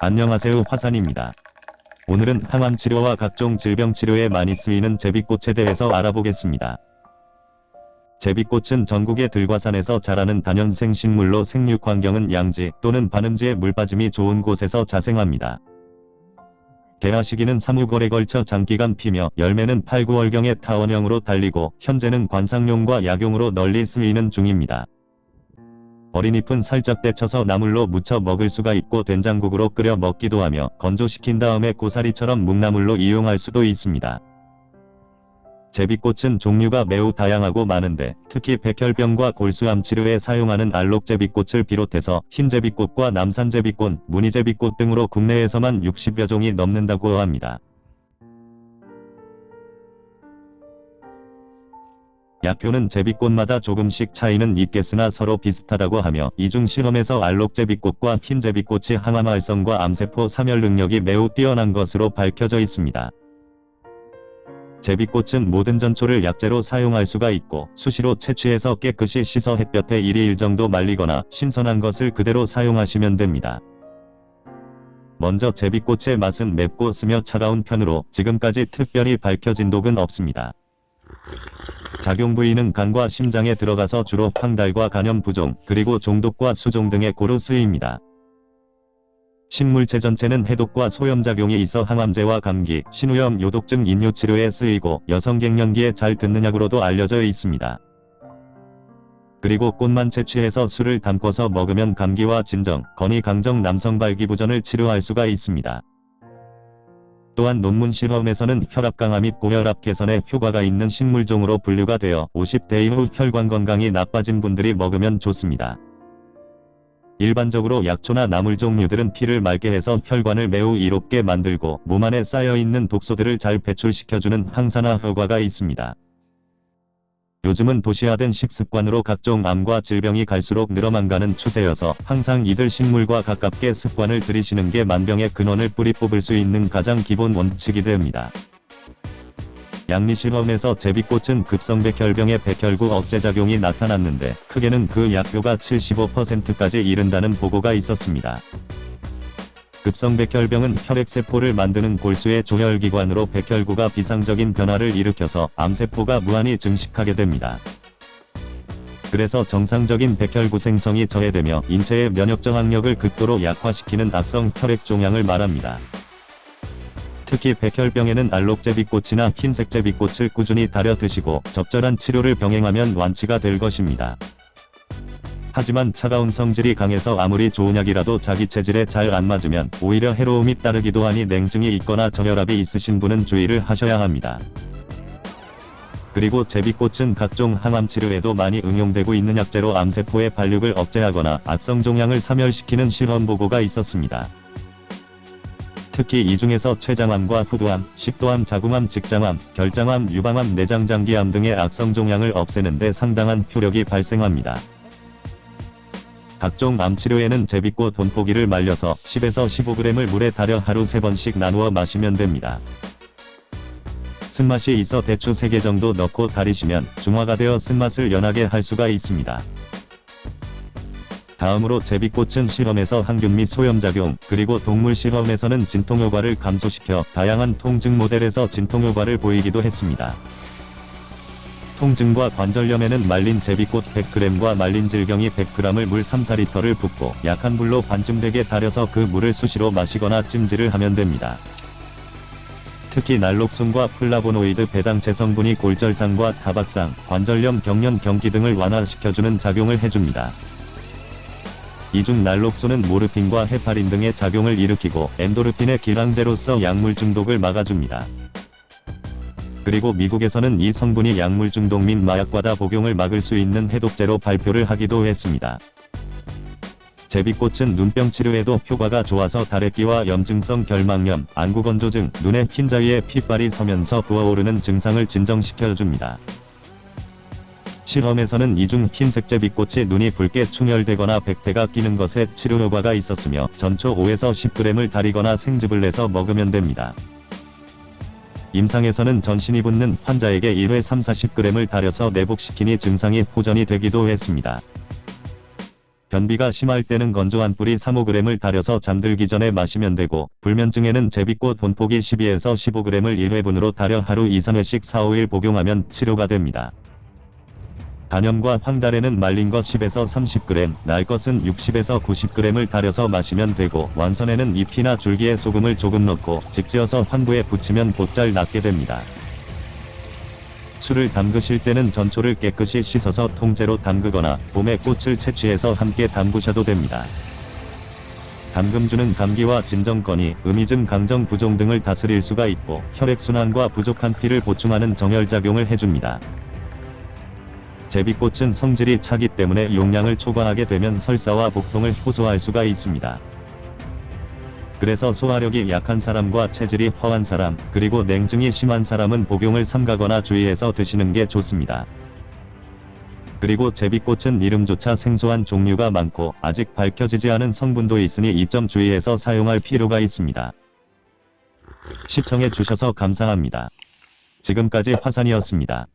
안녕하세요 화산입니다. 오늘은 항암 치료와 각종 질병 치료에 많이 쓰이는 제비꽃에 대해서 알아보겠습니다. 제비꽃은 전국의 들과산에서 자라는 다년생 식물로 생육 환경은 양지 또는 반음지의 물빠짐이 좋은 곳에서 자생합니다. 개화 시기는 3, 5월에 걸쳐 장기간 피며 열매는 8, 9월경에 타원형으로 달리고 현재는 관상용과 약용으로 널리 쓰이는 중입니다. 어린 잎은 살짝 데쳐서 나물로 무쳐 먹을 수가 있고 된장국으로 끓여 먹기도 하며 건조시킨 다음에 고사리처럼 묵나물로 이용할 수도 있습니다. 제비꽃은 종류가 매우 다양하고 많은데 특히 백혈병과 골수암 치료에 사용하는 알록제비꽃을 비롯해서 흰제비꽃과 남산제비꽃, 무늬제비꽃 등으로 국내에서만 60여 종이 넘는다고 합니다. 약효는 제비꽃마다 조금씩 차이는 있겠으나 서로 비슷하다고 하며 이중 실험에서 알록제비꽃과 흰제비꽃이 항암 활성과 암세포 사멸 능력이 매우 뛰어난 것으로 밝혀져 있습니다. 제비꽃은 모든 전초를 약재로 사용할 수가 있고 수시로 채취해서 깨끗이 씻어 햇볕에 1일 정도 말리거나 신선한 것을 그대로 사용하시면 됩니다. 먼저 제비꽃의 맛은 맵고 쓰며 차가운 편으로 지금까지 특별히 밝혀진 독은 없습니다. 작용 부위는 간과 심장에 들어가서 주로 황달과 간염 부종, 그리고 종독과 수종 등에 고루 쓰입니다. 식물체 전체는 해독과 소염작용이 있어 항암제와 감기, 신우염, 요독증 인뇨치료에 쓰이고 여성 갱년기에 잘 듣는 약으로도 알려져 있습니다. 그리고 꽃만 채취해서 술을 담궈서 먹으면 감기와 진정, 건이 강정 남성 발기부전을 치료할 수가 있습니다. 또한 논문 실험에서는 혈압 강화 및 고혈압 개선에 효과가 있는 식물종으로 분류가 되어 50대 이후 혈관 건강이 나빠진 분들이 먹으면 좋습니다. 일반적으로 약초나 나물 종류들은 피를 맑게 해서 혈관을 매우 이롭게 만들고 몸 안에 쌓여있는 독소들을 잘 배출시켜주는 항산화 효과가 있습니다. 요즘은 도시화된 식습관으로 각종 암과 질병이 갈수록 늘어만 가는 추세여서 항상 이들 식물과 가깝게 습관을 들이시는 게 만병의 근원을 뿌리 뽑을 수 있는 가장 기본 원칙이 됩니다. 양리실험에서 제비꽃은 급성백혈병의 백혈구 억제작용이 나타났는데 크게는 그 약효가 75%까지 이른다는 보고가 있었습니다. 급성백혈병은 혈액세포를 만드는 골수의 조혈기관으로 백혈구가 비상적인 변화를 일으켜서 암세포가 무한히 증식하게 됩니다. 그래서 정상적인 백혈구 생성이 저해되며 인체의 면역 저항력을 극도로 약화시키는 악성 혈액 종양을 말합니다. 특히 백혈병에는 알록제비꽃이나 흰색제비꽃을 꾸준히 달여 드시고 적절한 치료를 병행하면 완치가 될 것입니다. 하지만 차가운 성질이 강해서 아무리 좋은 약이라도 자기 체질에 잘 안 맞으면 오히려 해로움이 따르기도 하니 냉증이 있거나 저혈압이 있으신 분은 주의를 하셔야 합니다. 그리고 제비꽃은 각종 항암 치료에도 많이 응용되고 있는 약재로 암세포의 발육을 억제하거나 악성 종양을 사멸시키는 실험 보고가 있었습니다. 특히 이 중에서 췌장암과 후두암, 식도암, 자궁암, 직장암, 결장암, 유방암, 내장장기암 등의 악성 종양을 없애는 데 상당한 효력이 발생합니다. 각종 암치료에는 제비꽃 돈포기를 말려서 10에서 15g을 물에 달여 하루 3번씩 나누어 마시면 됩니다. 쓴맛이 있어 대추 3개 정도 넣고 달이시면 중화가 되어 쓴맛을 연하게 할 수가 있습니다. 다음으로 제비꽃은 실험에서 항균 및 소염작용, 그리고 동물 실험에서는 진통효과를 감소시켜 다양한 통증 모델에서 진통효과를 보이기도 했습니다. 통증과 관절염에는 말린 제비꽃 100g과 말린 질경이 100g을 물 3-4리터를 붓고 약한 불로 반쯤 되게 달여서 그 물을 수시로 마시거나 찜질을 하면 됩니다. 특히 날록순과 플라보노이드 배당체 성분이 골절상과 타박상, 관절염, 경련, 경기 등을 완화시켜주는 작용을 해줍니다. 이중 날록순은 모르핀과 헤파린 등의 작용을 일으키고 엔도르핀의 기량제로서 약물 중독을 막아줍니다. 그리고 미국에서는 이 성분이 약물 중독 및 마약과다 복용을 막을 수 있는 해독제로 발표를 하기도 했습니다. 제비꽃은 눈병 치료에도 효과가 좋아서 다래끼와 염증성 결막염, 안구건조증, 눈의 흰자위에 핏발이 서면서 부어오르는 증상을 진정시켜줍니다. 실험에서는 이중 흰색 제비꽃이 눈이 붉게 충혈되거나 백태가 끼는 것에 치료 효과가 있었으며 전초 5에서 10g을 다리거나 생즙을 내서 먹으면 됩니다. 임상에서는 전신이 붓는 환자에게 1회 3-40g을 달여서 내복시키니 증상이 호전이 되기도 했습니다. 변비가 심할 때는 건조한 뿌리 3-5g을 달여서 잠들기 전에 마시면 되고 불면증에는 제비꽃 본포기 12에서 15g을 1회분으로 달여 하루 2-3회씩 4-5일 복용하면 치료가 됩니다. 단염과 황달에는 말린 것 10에서 30g, 날 것은 60에서 90g을 달여서 마시면 되고 완선에는 잎이나 줄기에 소금을 조금 넣고 직지어서 환부에 붙이면 곧잘 낫게 됩니다. 술을 담그실 때는 전초를 깨끗이 씻어서 통째로 담그거나 봄에 꽃을 채취해서 함께 담그셔도 됩니다. 담금주는 감기와 진정거니, 음이증 강정 부종 등을 다스릴 수가 있고 혈액순환과 부족한 피를 보충하는 정혈작용을 해줍니다. 제비꽃은 성질이 차기 때문에 용량을 초과하게 되면 설사와 복통을 호소할 수가 있습니다. 그래서 소화력이 약한 사람과 체질이 허한 사람, 그리고 냉증이 심한 사람은 복용을 삼가거나 주의해서 드시는 게 좋습니다. 그리고 제비꽃은 이름조차 생소한 종류가 많고 아직 밝혀지지 않은 성분도 있으니 이 점 주의해서 사용할 필요가 있습니다. 시청해 주셔서 감사합니다. 지금까지 화산이었습니다.